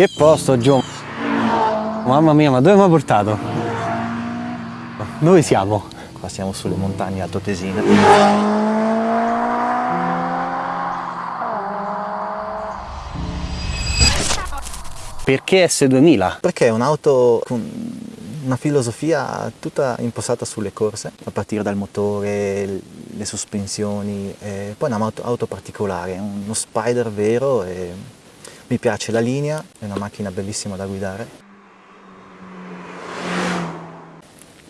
Che posto, Gio? Mamma mia, ma dove mi ha portato? Dove siamo? Qua siamo sulle montagne altoatesine. Perché S2000? Perché è un'auto con una filosofia tutta impostata sulle corse, a partire dal motore, le sospensioni, e poi è un'auto auto particolare, uno spider vero e mi piace la linea, è una macchina bellissima da guidare.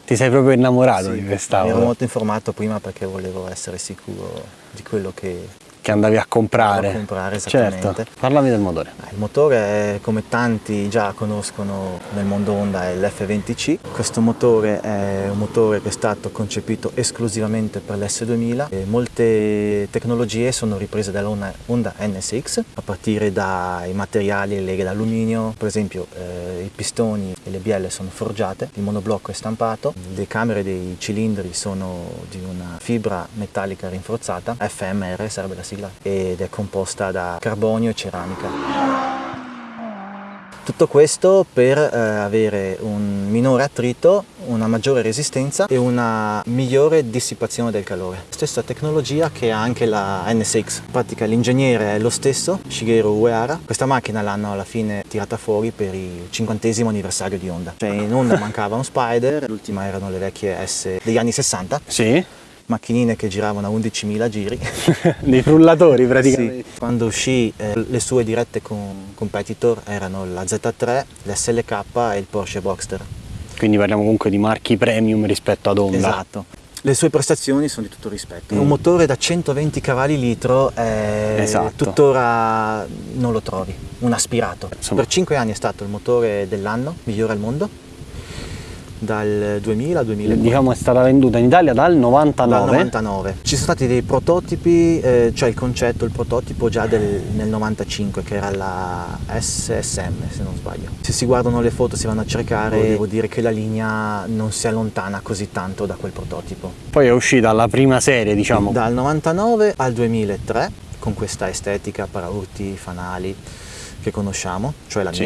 Ti sei proprio innamorato Sì, di quest'auto? Ero molto informato prima perché volevo essere sicuro di quello che Che andavi a comprare? A comprare, esattamente. Certo. Parlami del motore. Il motore, è, come tanti già conoscono nel mondo Honda, è l'F20C. Questo motore è un motore che è stato concepito esclusivamente per l'S2000 e molte tecnologie sono riprese dalla Honda NSX, a partire dai materiali e leghe d'alluminio, per esempio eh, i pistoni e le bielle sono forgiate, il monoblocco è stampato, le camere dei cilindri sono di una fibra metallica rinforzata, FMR sarebbe la sigla, ed è composta da carbonio e ceramica. Tutto questo per eh, avere un minore attrito, una maggiore resistenza e una migliore dissipazione del calore. Stessa tecnologia che ha anche la NSX. In pratica l'ingegnere è lo stesso, Shigeru Uehara. Questa macchina l'hanno alla fine tirata fuori per il cinquantesimo anniversario di Honda. Cioè in Honda mancava un Spider, l'ultima erano le vecchie S degli anni 60, Sì? Macchinine che giravano a 11.000 giri. Dei frullatori praticamente. Sì. Quando uscì eh, le sue dirette con competitor erano la Z3, l'SLK e il Porsche Boxster. Quindi parliamo comunque di marchi premium rispetto ad Honda. Esatto. Le sue prestazioni sono di tutto rispetto. Mm. Un motore da 120 cavalli litro eh, Esatto. tuttora non lo trovi, un aspirato. Insomma. Per 5 anni è stato il motore dell'anno, migliore al mondo, dal 2000 al 2004. Diciamo è stata venduta in Italia dal 99. Dal 99. Ci sono stati dei prototipi, eh, cioè il concetto, il prototipo già del- nel 95 che era la SSM se non sbaglio. Se si guardano le foto, si vanno a cercare, devo dire che la linea non si allontana così tanto da quel prototipo. Poi è uscita la prima serie, diciamo. Dal 99 al 2003 con questa estetica paraurti, fanali che conosciamo, cioè la Sì.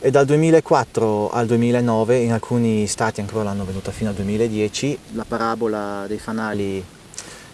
E dal 2004 al 2009, in alcuni stati ancora l'hanno venuta fino al 2010, la parabola dei fanali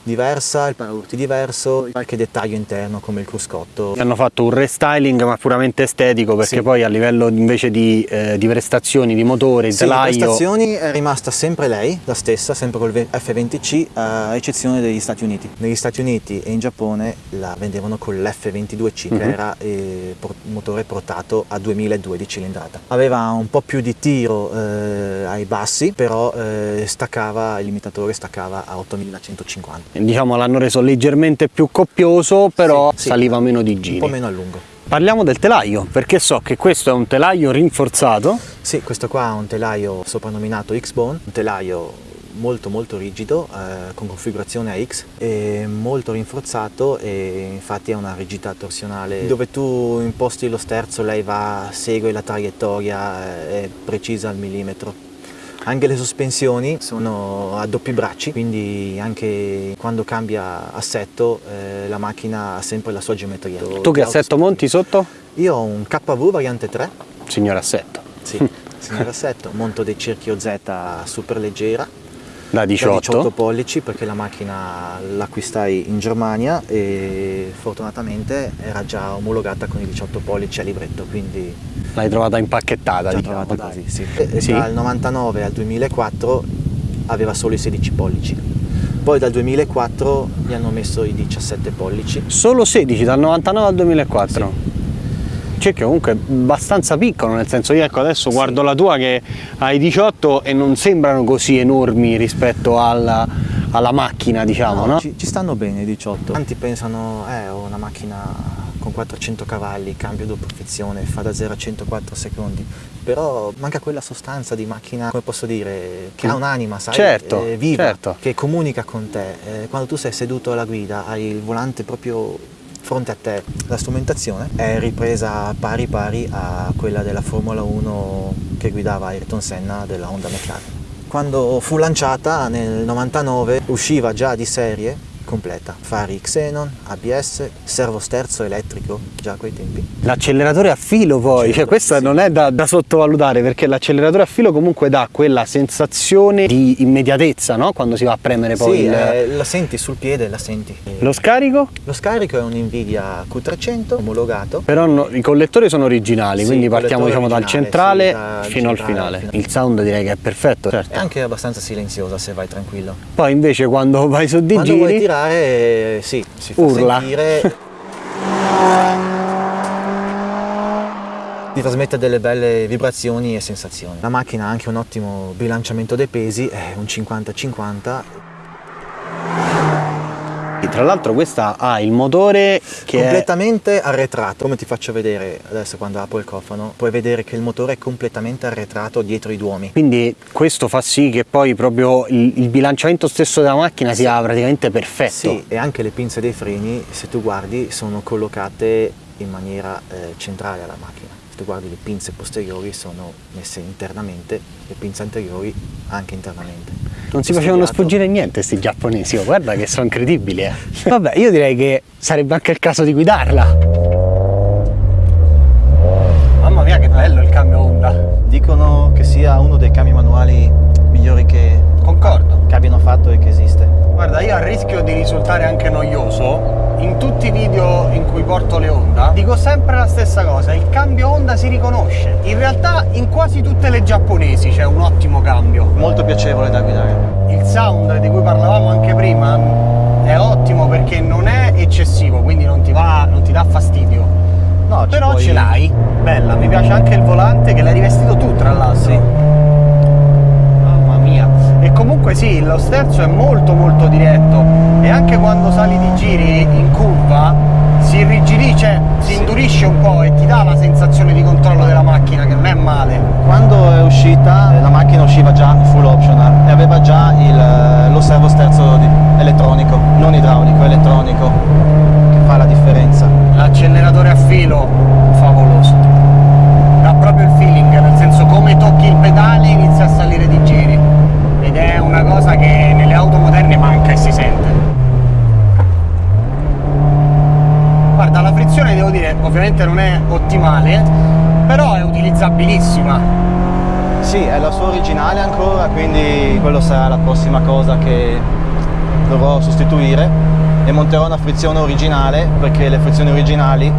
diversa, il paraurti diverso, qualche dettaglio interno come il cruscotto. Hanno fatto un restyling ma puramente estetico perché Sì. poi a livello invece di, eh, di prestazioni, di motore, di Sì, telaio, prestazioni è rimasta sempre lei, la stessa, sempre col F20C, a eccezione degli Stati Uniti. Negli Stati Uniti e in Giappone la vendevano con l'F22C, Mhm. che era eh, motore portato a 2002 di cilindrata. Aveva un po' più di tiro eh, ai bassi, però eh, staccava, il limitatore staccava a 8150. Diciamo l'hanno reso leggermente più coppioso, però Sì, sì. saliva meno di Un giri. po' meno a lungo. Parliamo del telaio, perché so che questo è un telaio rinforzato. Sì, questo qua è un telaio soprannominato X-Bone, un telaio molto molto rigido eh, con configurazione a X e molto rinforzato e infatti ha una rigidità torsionale dove tu imposti lo sterzo lei va, segue la traiettoria, eh, è precisa al millimetro. Anche le sospensioni sono a doppi bracci, quindi anche quando cambia assetto eh, la macchina ha sempre la sua geometria. Tu che assetto monti sotto? Io ho un KV variante 3 Signor assetto. sì, signor assetto, monto dei cerchi OZ super leggera, Da da 18. 18 pollici perché la macchina l'acquistai in Germania e fortunatamente era già omologata con i 18 pollici a libretto, quindi L'hai trovata impacchettata, già diciamo. trovata così. Sì. E Sì. Dal 99 al 2004 aveva solo i 16 pollici, poi dal 2004 gli hanno messo i 17 pollici. Solo 16 dal 99 al 2004. Cioè che comunque abbastanza piccolo, nel senso io ecco adesso guardo la tua che hai 18 e non sembrano così enormi rispetto alla, alla macchina, diciamo, no? Ci, ci stanno bene i 18. Tanti pensano, eh, ho una macchina con 400 cavalli, cambio doppia frizione, fa da 0 a 104 secondi. Però manca quella sostanza di macchina, come posso dire, che ha un'anima, sai? Certo, Eh, viva, certo. che comunica con te. Eh, quando tu sei seduto alla guida, hai il volante proprio fronte a te. La strumentazione è ripresa pari pari a quella della Formula 1 che guidava Ayrton Senna della Honda McLaren. Quando fu lanciata nel 99 usciva già di serie completa. Fari Xenon, ABS, servo sterzo elettrico, già a quei tempi. L'acceleratore a filo poi, cioè questa sì. non è da, da sottovalutare perché l'acceleratore a filo comunque dà quella sensazione di immediatezza, no? Quando si va a premere poi sì, il... eh, la senti sul piede, la senti. Lo scarico? Lo scarico è un Nvidia Q300 omologato. Però no- i collettori sono originali, Sì, quindi partiamo diciamo dal centrale sì, dal fino al centrale finale. al finale. Il sound direi che è perfetto. È Certo. anche abbastanza silenziosa se vai tranquillo. Poi invece quando vai su di Quando vuoi giri tirare, sì, si fa Urla. sentire. Ti trasmette delle belle vibrazioni e sensazioni. La macchina ha anche un ottimo bilanciamento dei pesi, è un 50-50. Tra l'altro questa ha il motore che è completamente arretrato. Come ti faccio vedere adesso quando apro il cofano, puoi vedere che il motore è completamente arretrato dietro i duomi. quindi questo fa sì che poi proprio il, il bilanciamento stesso della macchina sia praticamente perfetto. Sì, e anche le pinze dei freni, se tu guardi, sono collocate in maniera eh, centrale alla macchina. Tu guardi le pinze posteriori sono messe internamente, le pinze anteriori anche internamente. Non si facevano sfuggire niente sti giapponesi, oh, guarda che sono incredibili. Eh. Vabbè, io direi che sarebbe anche il caso di guidarla. Mamma mia che bello il cambio Honda. Dicono che sia uno dei cambio manuali migliori che, Concordo. che abbiano fatto e che esiste. Guarda, io a rischio di risultare anche noioso, in tutti i video in cui porto le Honda, dico sempre la stessa cosa, il cambio Honda si riconosce. In realtà in quasi tutte le giapponesi c'è un ottimo cambio. Molto piacevole da guidare. Il sound di cui parlavamo anche prima è ottimo perché non è eccessivo, quindi non ti, va, non ti dà fastidio. No, Però puoi- ce l'hai, bella, mi piace anche il volante che l'hai rivestito tu tra l'altro. Sì. Comunque sì, lo sterzo è molto molto diretto e anche quando sali di giri in curva si irrigidisce, si indurisce un po' e ti dà la sensazione di controllo della macchina che non è male. Quando è uscita eh, la macchina usciva già full optional e aveva già il- lo servo sterzo elettronico, non idraulico, elettronico, che fa la differenza. L'acceleratore a filo favoloso. Dà proprio il feeling, nel senso come tocchi il pedale inizia a salire di giri. Ed è una cosa che nelle auto moderne manca e si sente. Guarda, la frizione devo dire, ovviamente non è ottimale, però è utilizzabilissima. Sì, è la sua originale ancora, quindi quello sarà la prossima cosa che dovrò sostituire e monterò una frizione originale perché le frizioni originali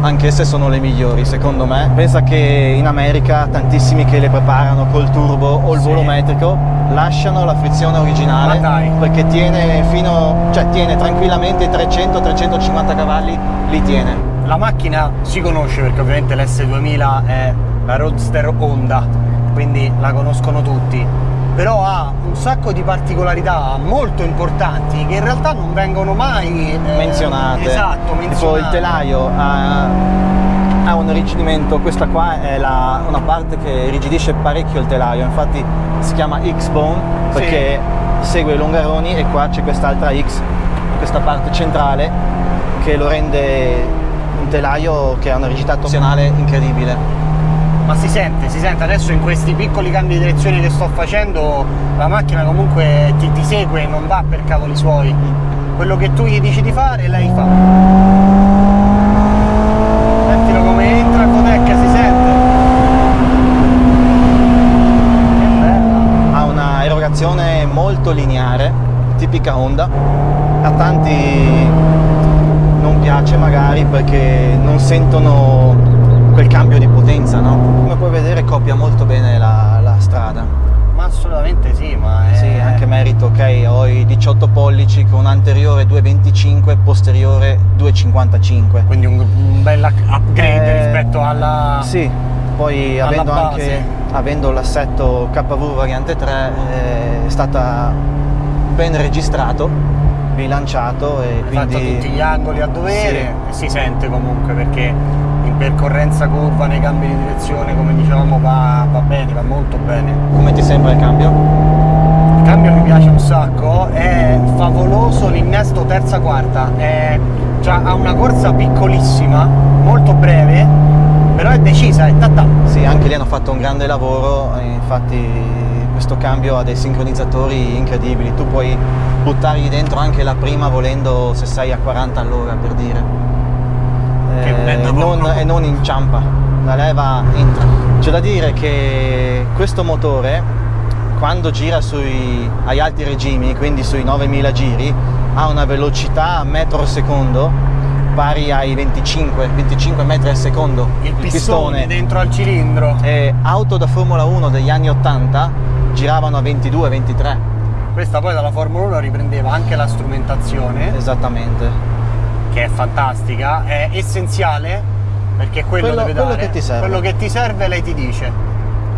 anch'esse sono le migliori secondo me. Pensa che in America tantissimi che le preparano col turbo o il Sì. volumetrico lasciano la frizione originale perché tiene fino cioè tiene tranquillamente 300-350 cavalli, li tiene. La macchina si conosce perché ovviamente l'S2000 è la Roadster Honda, quindi la conoscono tutti, però ha un sacco di particolarità molto importanti che in realtà non vengono mai eh, menzionate. Esatto, menzionate. Tipo il telaio ha, ha un irrigidimento, questa qua è la- una parte che irrigidisce parecchio il telaio, infatti si chiama X-Bone perché segue i longaroni e qua c'è quest'altra X, questa parte centrale che lo rende un telaio che ha una rigidità torsionale incredibile. Ma si sente, si sente adesso in questi piccoli cambi di direzione che sto facendo, la macchina comunque ti, ti segue, non va per cavoli suoi. Quello che tu gli dici di fare, lei fa. Ha una erogazione molto lineare, tipica Honda. A tanti non piace magari perché non sentono quel cambio di potenza, no? Come puoi vedere copia molto bene la, la strada. Ma assolutamente sì, ma è... Sì, anche merito, ok, ho i 18 pollici con anteriore 2,25, posteriore 2,55. Quindi un, un bel upgrade Eh, rispetto alla... Sì, poi alla avendo base. anche avendo l'assetto KV variante 3 eh, è stata ben registrato, bilanciato e Hai fatto quindi tutti gli angoli a dovere e si sente comunque perché in percorrenza curva nei cambi di direzione come dicevamo va, va bene, va molto bene. come ti sembra il cambio? è favoloso l'innesto terza quarta è, cioè, ha una corsa piccolissima molto breve però è decisa, è tatta sì anche lì hanno fatto un grande lavoro infatti questo cambio ha dei sincronizzatori incredibili. Tu puoi buttargli dentro anche la prima volendo se sei a 40 all'ora per dire. Eh, e, non, e non inciampa la leva entra. C'è da dire che questo motore quando gira sui, agli alti regimi, quindi sui 9000 giri, ha una velocità a metro al secondo pari ai 25, 25 metri al secondo. Il, il pistone dentro al cilindro. E auto da Formula 1 degli anni 80 giravano a 22-23. Questa poi dalla Formula 1 riprendeva anche la strumentazione. Esattamente. Che è fantastica, è essenziale perché quello, quello deve dare. Quello che ti serve, quello che ti serve lei ti dice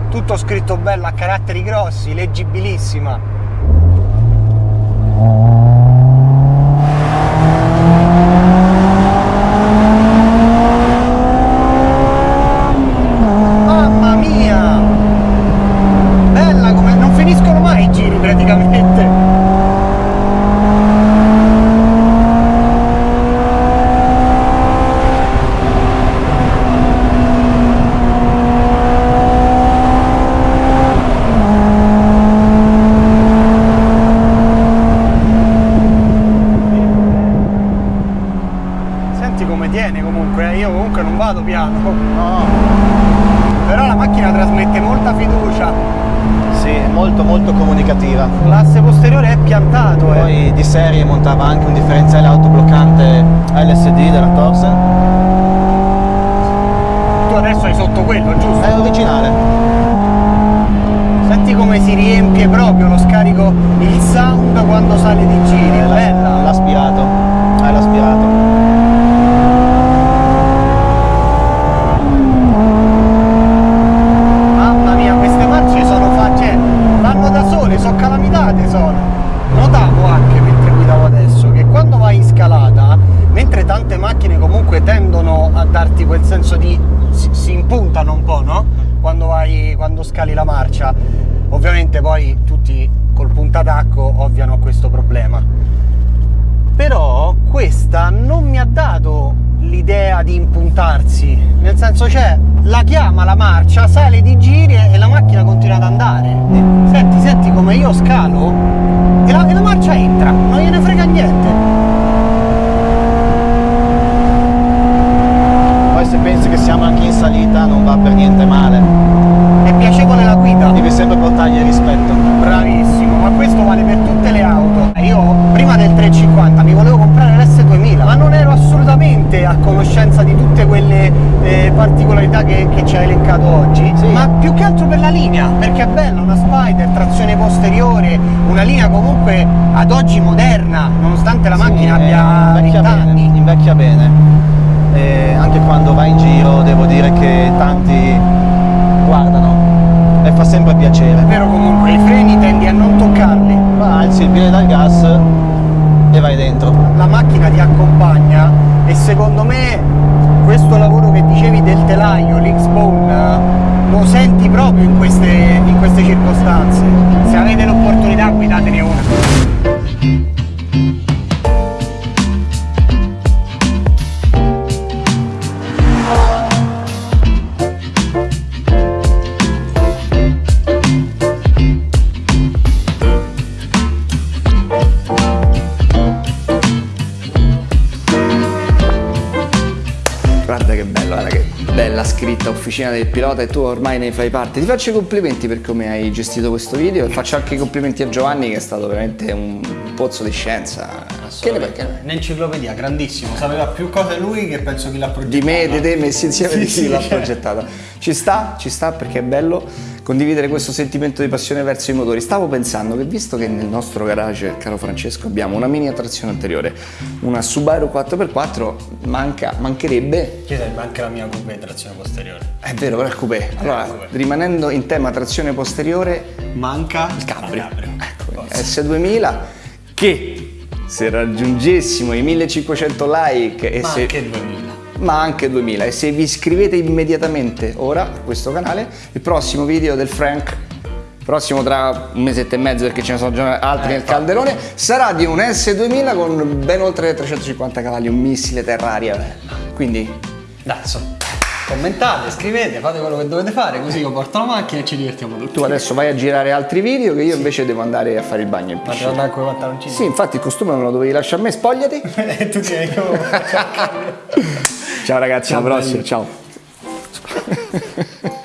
tutto scritto bello a caratteri grossi, leggibilissima. tanto no? Però la macchina trasmette molta fiducia. Sì, è molto molto comunicativa. L'asse posteriore è piantato eh. poi di serie montava anche un differenziale autobloccante LSD della Torsen tu adesso hai sotto quello, giusto? è originale senti come si riempie proprio lo scarico il sound quando sale di giri eh, bella. l'aspirato. È l'aspirato. tendono a darti quel senso di... si, si impuntano un po', no? Mm. Quando, vai, quando scali la marcia. Ovviamente poi tutti col puntatacco ovviano a questo problema. Però questa non mi ha dato l'idea di impuntarsi, nel senso c'è la chiama la marcia, sale di giri e la macchina continua ad andare. Senti, senti come io scalo e la, e la marcia entra, non gliene frega niente. salita non va per niente male. È piacevole la guida. Devi sempre portargli rispetto. Bravissimo, ma questo vale per tutte le auto. Eh, io prima del 350 mi volevo comprare l'S2000, ma non ero assolutamente a conoscenza di tutte quelle eh, particolarità che, che, ci hai elencato oggi, sì. ma più che altro per la linea, perché è bella una Spider, trazione posteriore, una linea comunque ad oggi moderna, nonostante la sì, macchina abbia 20 anni. Bene, invecchia bene e anche quando vai in giro devo dire che tanti guardano e fa sempre piacere. Però comunque i freni tendi a non toccarli. Ma alzi il piede dal gas e vai dentro. La macchina ti accompagna e secondo me questo lavoro che dicevi del telaio, l'X-Bone, lo senti proprio in queste, in queste circostanze. Se avete l'opportunità guidatene una. disciplina del pilota e tu ormai ne fai parte. Ti faccio i complimenti per come hai gestito questo video e faccio anche i complimenti a Giovanni che è stato veramente un pozzo di scienza. Che ne perché? Un'enciclopedia, grandissimo, sapeva più cose lui che penso chi l'ha progettata. Di me, di te, messi insieme sì, di chi sì, l'ha progettato. Ci sta, ci sta perché è bello condividere questo sentimento di passione verso i motori. Stavo pensando che visto che nel nostro garage, caro Francesco, abbiamo una mini attrazione anteriore, una Subaru 4x4, manca, mancherebbe... Chiesa, manca la mia coupé trazione posteriore. È vero, però è coupé. Allora, coupé. rimanendo in tema trazione posteriore... Manca il Capri. Ecco, S2000 che se raggiungessimo i 1500 like e Ma se ma anche 2000 e se vi iscrivete immediatamente ora a questo canale il prossimo video del Frank prossimo tra un mesetto e mezzo perché ce ne sono già altri eh, nel calderone sarà di un S2000 con ben oltre 350 cavalli un missile terraria quindi dazzo commentate, scrivete, fate quello che dovete fare così io porto la macchina e ci divertiamo tutti. Tu adesso vai a girare altri video che io sì. invece devo andare a fare il bagno in piscina. Ma devo andare con i pantaloncini? Sì, infatti il costume me lo dovevi lasciare a me, spogliati. e tu sei come... Ciao ragazzi, Ciao, alla prossima, belli. ciao.